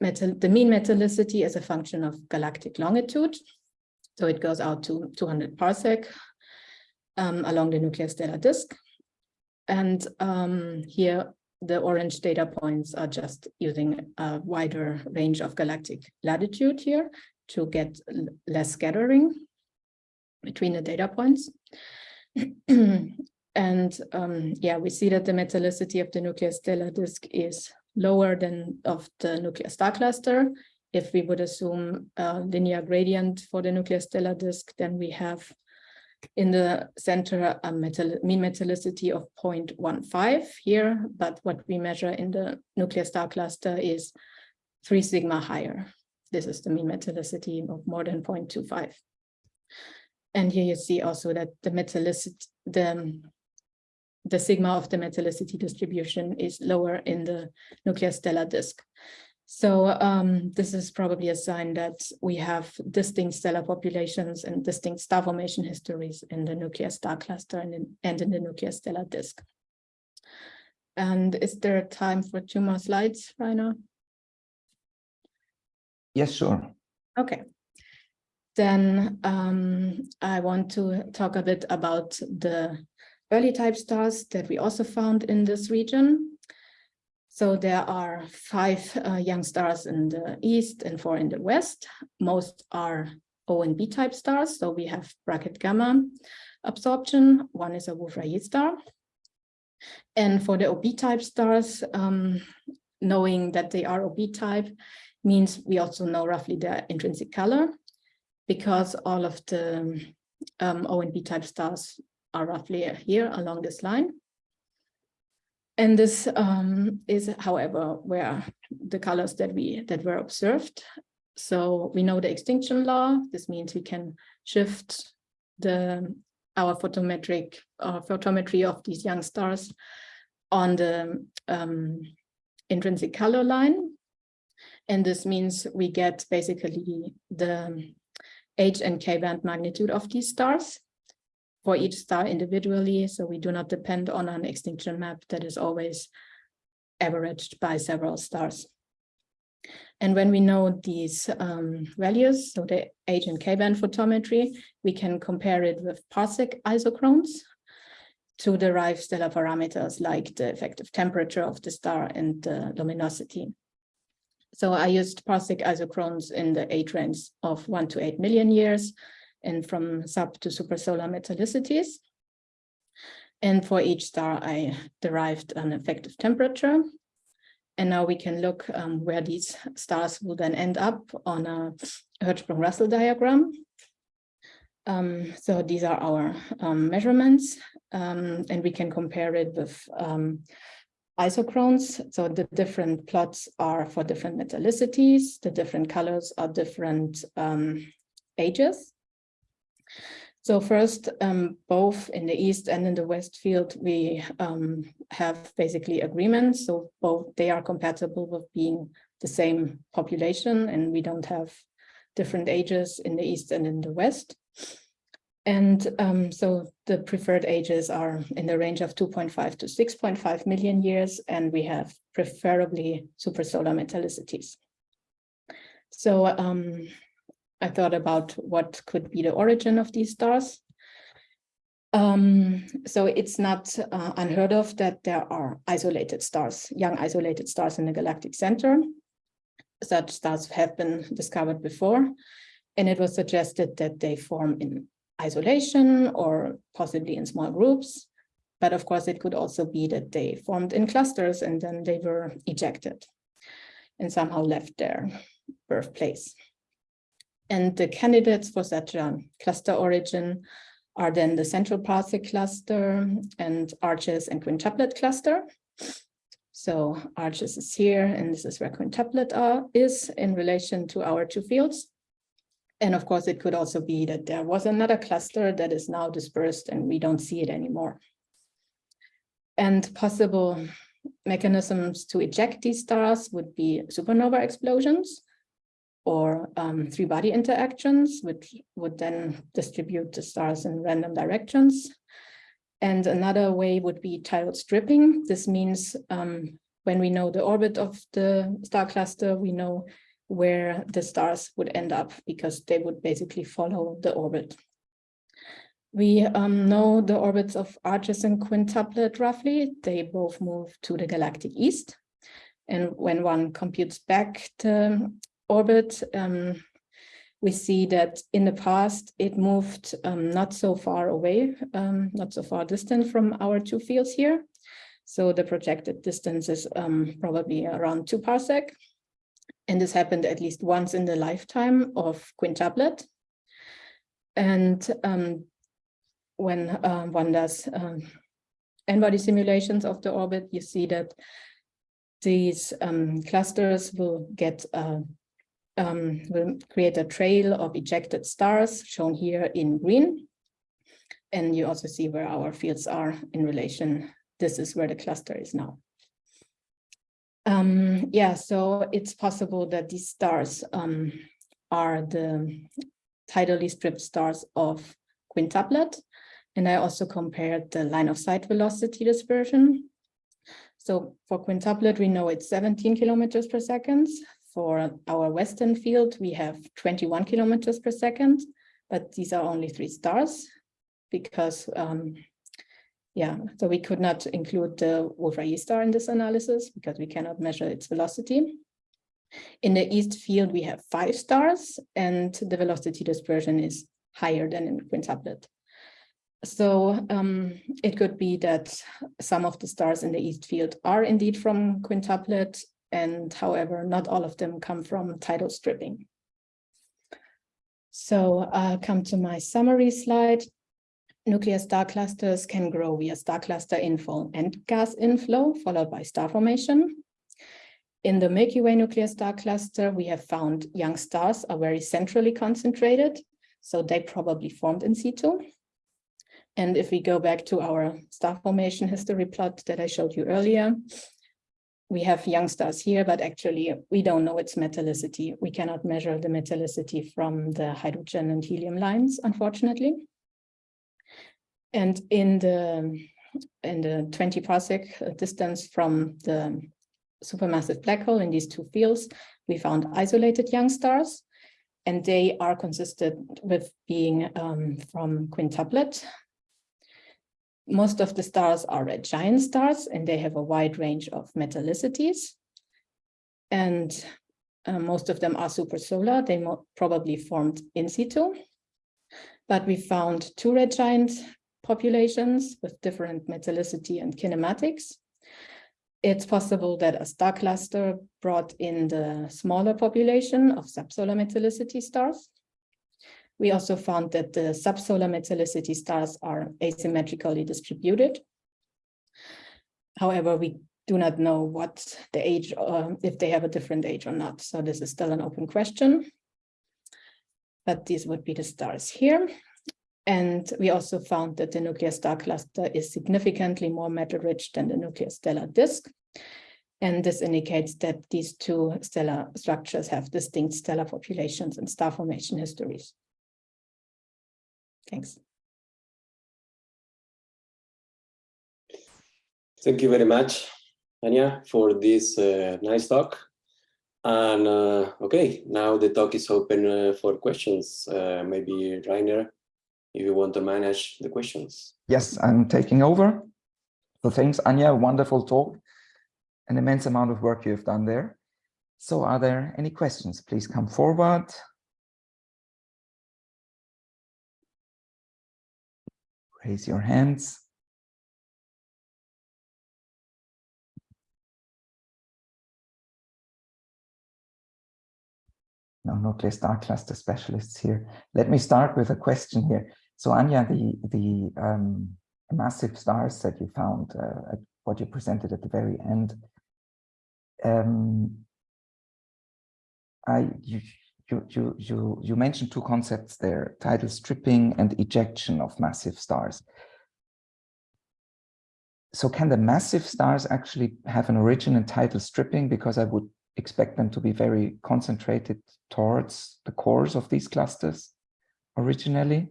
metal, the mean metallicity as a function of galactic longitude. So it goes out to 200 parsec um, along the nuclear stellar disk. And um, here the orange data points are just using a wider range of galactic latitude here to get less scattering between the data points. and um, yeah, we see that the metallicity of the nuclear stellar disk is lower than of the nuclear star cluster. If we would assume a linear gradient for the nuclear stellar disk, then we have in the center a metal, mean metallicity of 0.15 here, but what we measure in the nuclear star cluster is three sigma higher. This is the mean metallicity of more than 0.25. And here you see also that the metallicity, the, the sigma of the metallicity distribution is lower in the nuclear stellar disk. So um, this is probably a sign that we have distinct stellar populations and distinct star formation histories in the nuclear star cluster and in, and in the nuclear stellar disk. And is there time for two more slides, Rainer? Yes, sure. Okay. Then um, I want to talk a bit about the early type stars that we also found in this region. So there are five uh, young stars in the east and four in the west. Most are O and B type stars. So we have Brackett gamma absorption. One is a Wolf-Rayet star. And for the OB type stars, um, knowing that they are OB type means we also know roughly their intrinsic color because all of the um, O and B type stars are roughly here along this line. And this um, is, however, where the colors that we that were observed. So we know the extinction law. This means we can shift the our photometric uh, photometry of these young stars on the um, intrinsic color line. And this means we get basically the H and K band magnitude of these stars for each star individually. So we do not depend on an extinction map that is always averaged by several stars. And when we know these um, values, so the H and K band photometry, we can compare it with parsec isochrones to derive stellar parameters like the effective temperature of the star and the luminosity. So I used parsec isochrones in the age range of one to eight million years and from sub to supersolar metallicities. And for each star, I derived an effective temperature and now we can look um, where these stars will then end up on a Hertzsprung-Russell diagram. Um, so these are our um, measurements, um, and we can compare it with um, isochrones. So the different plots are for different metallicities. The different colors are different um, ages. So first, um, both in the East and in the West field, we um, have basically agreements. So both they are compatible with being the same population and we don't have different ages in the East and in the West. And um, so the preferred ages are in the range of 2.5 to 6.5 million years, and we have preferably supersolar metallicities. So um, I thought about what could be the origin of these stars. Um, so it's not uh, unheard of that there are isolated stars, young isolated stars in the galactic center. Such stars have been discovered before, and it was suggested that they form in isolation or possibly in small groups. But of course, it could also be that they formed in clusters and then they were ejected and somehow left their birthplace. And the candidates for such a cluster origin are then the central parsec cluster and arches and quintuplet cluster. So arches is here, and this is where quintuplet are, is in relation to our two fields. And of course, it could also be that there was another cluster that is now dispersed and we don't see it anymore. And possible mechanisms to eject these stars would be supernova explosions, or um, three body interactions, which would then distribute the stars in random directions. And another way would be tidal stripping. This means um, when we know the orbit of the star cluster, we know where the stars would end up because they would basically follow the orbit. We um, know the orbits of arches and quintuplet roughly. They both move to the galactic east. And when one computes back the orbit, um, we see that in the past it moved um, not so far away, um, not so far distant from our two fields here. So the projected distance is um, probably around two parsec. And this happened at least once in the lifetime of quintuplet. And um, when uh, one does n-body simulations of the orbit, you see that these um, clusters will get uh, um, will create a trail of ejected stars shown here in green. And you also see where our fields are in relation. This is where the cluster is now. Um, yeah, so it's possible that these stars um, are the tidally stripped stars of quintuplet. And I also compared the line of sight velocity dispersion. So for quintuplet, we know it's 17 kilometers per second. For our western field, we have 21 kilometers per second, but these are only three stars because, um, yeah, so we could not include the Wolf-Rayet star in this analysis because we cannot measure its velocity. In the east field, we have five stars and the velocity dispersion is higher than in quintuplet. So um, it could be that some of the stars in the east field are indeed from quintuplet and however, not all of them come from tidal stripping. So I'll come to my summary slide. nuclear star clusters can grow via star cluster inflow and gas inflow, followed by star formation. In the Milky Way nuclear star cluster, we have found young stars are very centrally concentrated, so they probably formed in situ. And if we go back to our star formation history plot that I showed you earlier, we have young stars here, but actually we don't know its metallicity. We cannot measure the metallicity from the hydrogen and helium lines, unfortunately. And in the in the 20 parsec distance from the supermassive black hole in these two fields, we found isolated young stars, and they are consistent with being um, from quintuplet. Most of the stars are red giant stars, and they have a wide range of metallicities. And uh, most of them are supersolar. They probably formed in situ. But we found two red giant populations with different metallicity and kinematics. It's possible that a star cluster brought in the smaller population of subsolar metallicity stars. We also found that the subsolar metallicity stars are asymmetrically distributed. However, we do not know what the age, uh, if they have a different age or not. So this is still an open question. But these would be the stars here. And we also found that the nuclear star cluster is significantly more metal rich than the nuclear stellar disk. And this indicates that these two stellar structures have distinct stellar populations and star formation histories. Thanks. Thank you very much, Anja, for this uh, nice talk. And uh, okay, now the talk is open uh, for questions. Uh, maybe Rainer, if you want to manage the questions. Yes, I'm taking over. So thanks, Anja, wonderful talk. An immense amount of work you've done there. So are there any questions? Please come forward. Raise your hands. No nuclear star cluster specialists here. Let me start with a question here. So Anja, the the um, massive stars that you found, uh, what you presented at the very end, um, I you, you you you you mentioned two concepts there: tidal stripping and ejection of massive stars. So can the massive stars actually have an origin in tidal stripping? Because I would expect them to be very concentrated towards the cores of these clusters originally.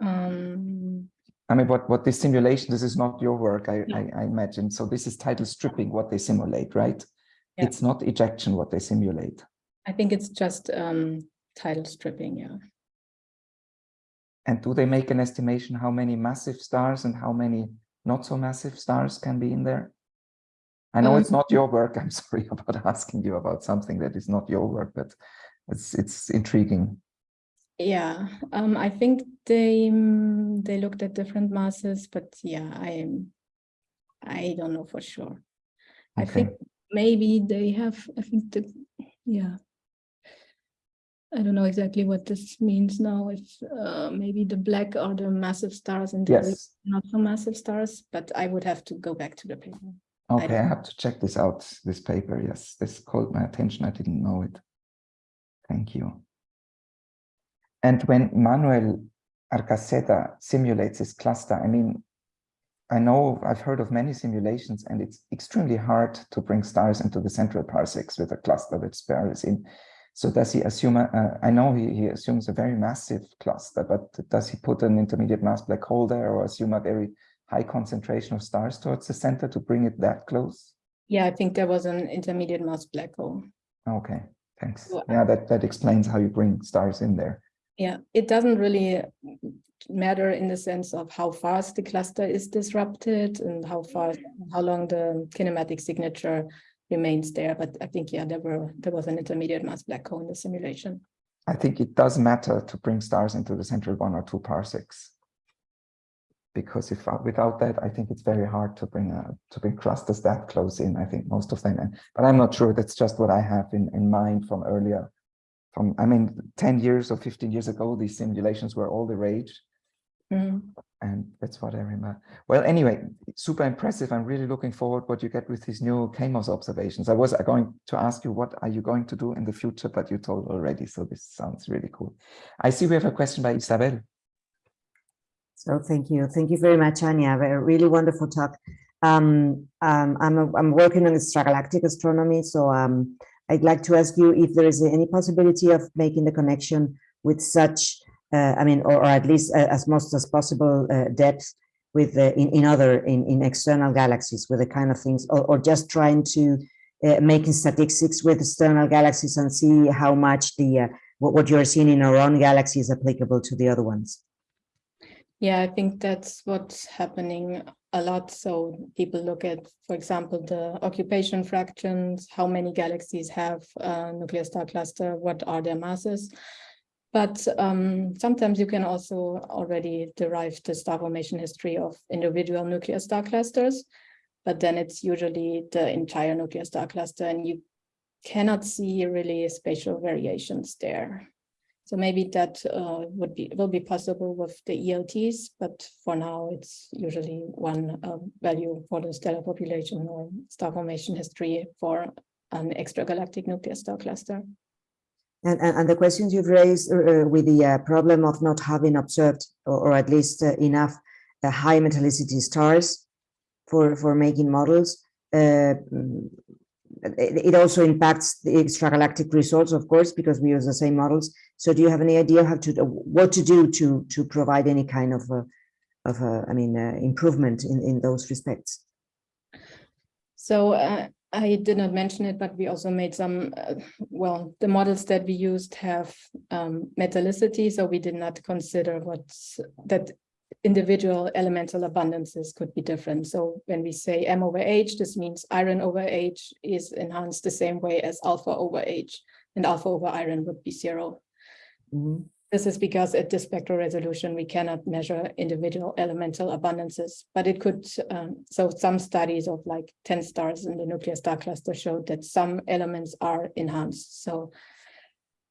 Um, I mean, what, what this simulation, this is not your work, I, No. I, I imagine. So this is tidal stripping, what they simulate, right? Yeah. It's not ejection, what they simulate. I think it's just um, tidal stripping, yeah. And do they make an estimation how many massive stars and how many not so massive stars can be in there? I know Um, it's not your work. I'm sorry about asking you about something that is not your work, but it's it's intriguing. Yeah, um, I think they mm, they looked at different masses, but yeah, I'm I don't know for sure. I Okay. think maybe they have, I think the, yeah. I don't know exactly what this means now, if uh, maybe the black are the massive stars and the Yes. not so massive stars, but I would have to go back to the paper. Okay, I have to check this out, this paper. Yes, this caught my attention. I didn't know it. Thank you. And when Manuel Arca Sedda simulates this cluster, I mean, I know I've heard of many simulations and it's extremely hard to bring stars into the central parsecs with a cluster with stars in. So does he assume, uh, I know he, he assumes a very massive cluster, but does he put an intermediate mass black hole there or assume a very high concentration of stars towards the center to bring it that close? Yeah, I think there was an intermediate mass black hole. Okay, thanks. Well, Yeah, that, that explains how you bring stars in there. Yeah, it doesn't really matter in the sense of how fast the cluster is disrupted and how fast, how long the kinematic signature remains there. But I think, yeah, there were there was an intermediate mass black hole in the simulation. I think it does matter to bring stars into the central one or two parsecs. Because if without that, I think it's very hard to bring a, to bring clusters that close in. I think most of them, but I'm not sure. That's just what I have in, in mind from earlier from, I mean, 10 years or 15 years ago, these simulations were all the rage. Mhm. And that's what I remember. Well, anyway, super impressive. I'm really looking forward what you get with these new KMOS observations. I was going to ask you, what are you going to do in the future? But you told already, so this sounds really cool. I see we have a question by Isabel. So thank you. Thank you very much, Anja. A really wonderful talk. Um, um, I'm, a, I'm working on extragalactic astronomy, so um, I'd like to ask you if there is any possibility of making the connection with such, uh, I mean, or, or at least uh, as much as possible uh, depth with in, in other, in, in external galaxies with the kind of things, or, or just trying to uh, making statistics with external galaxies and see how much the, uh, what, what you're seeing in our own galaxy is applicable to the other ones. Yeah, I think that's what's happening a lot. So people look at, for example, the occupation fractions, how many galaxies have a nuclear star cluster, what are their masses. But um, sometimes you can also already derive the star formation history of individual nuclear star clusters, but then it's usually the entire nuclear star cluster and you cannot see really spatial variations there. So maybe that uh, would be will be possible with the ELTs, but for now it's usually one uh, value for the stellar population or star formation history for an extragalactic nuclear star cluster. And, and, and the questions you've raised uh, with the uh, problem of not having observed, or, or at least uh, enough uh, high metallicity stars for, for making models, uh, it, also impacts the extragalactic results, of course, because we use the same models. So do you have any idea how to, what to do to, to provide any kind of, uh, of I mean, improvement in, in those respects? So uh, I did not mention it, but we also made some, uh, well, the models that we used have um, metallicity, so we did not consider what that individual elemental abundances could be different. So when we say M over H, this means iron over H is enhanced the same way as alpha over H, and alpha over iron would be 0 Mm -hmm. This is because at this spectral resolution, we cannot measure individual elemental abundances, but it could, um, so some studies of like 10 stars in the nuclear star cluster showed that some elements are enhanced. So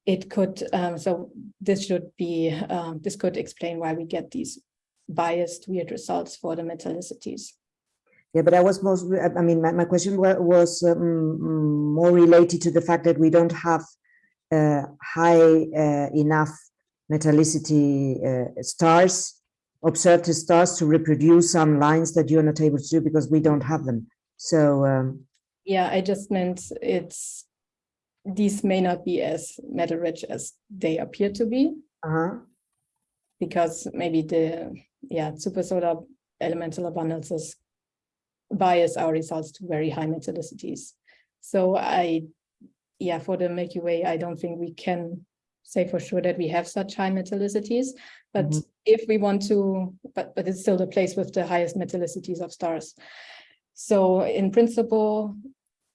it could, um, so this should be, um, this could explain why we get these biased weird results for the metallicities. Yeah, but I was most, I mean, my, my question was um, more related to the fact that we don't have uh, high uh, enough metallicity uh, stars, observed stars to reproduce some lines that you're not able to do because we don't have them. So um, yeah, I just meant it's these may not be as metal rich as they appear to be. Uh -huh. Because maybe the yeah super solar elemental abundances bias our results to very high metallicities. So I yeah for the Milky Way, I don't think we can say for sure that we have such high metallicities, but mm -hmm. if we want to, but, but it's still the place with the highest metallicities of stars. So in principle,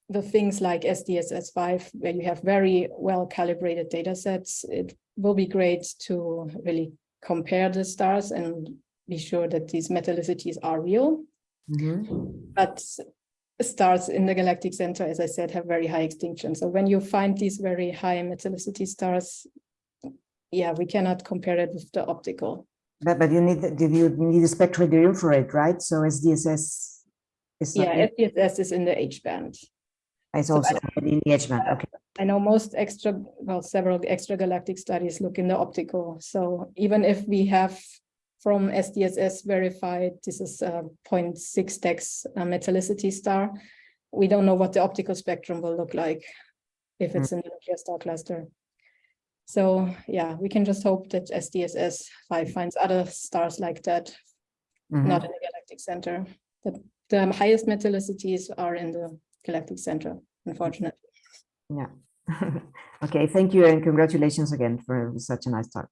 the things like SDSS5, where you have very well calibrated data sets, it will be great to really compare the stars and be sure that these metallicities are real. Mm -hmm. But stars in the galactic center, as I said, have very high extinction. So when you find these very high metallicity stars, yeah, we cannot compare it with the optical. But, but you need the, you need a spectral infrared, right? So SDSS is yeah, SDSS is in the H band. It's also so in the. Okay. I know most extra, well, several extragalactic studies look in the optical. So even if we have from SDSS verified, this is a 0.6 dex uh, metallicity star. We don't know what the optical spectrum will look like if it's mm. in the nuclear star cluster. So yeah, we can just hope that SDSS 5 finds other stars like that, mm -hmm. not in the galactic center. The, the highest metallicities are in the galactic center, unfortunately. Yeah. okay, thank you and congratulations again for such a nice talk.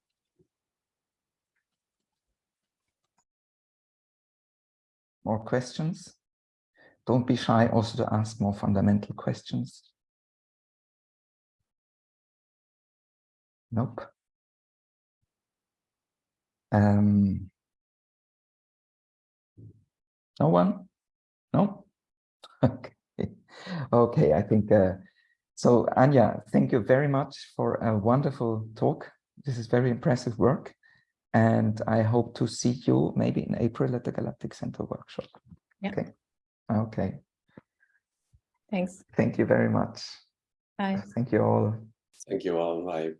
More questions? Don't be shy also to ask more fundamental questions. Nope. Um, no one? No? Okay. Okay, I think uh, So Anja, thank you very much for a wonderful talk. This is very impressive work. And I hope to see you maybe in April at the Galactic Center workshop. Yeah. Okay. Okay. Thanks. Thank you very much. Bye. Thank you all. Thank you all. Bye.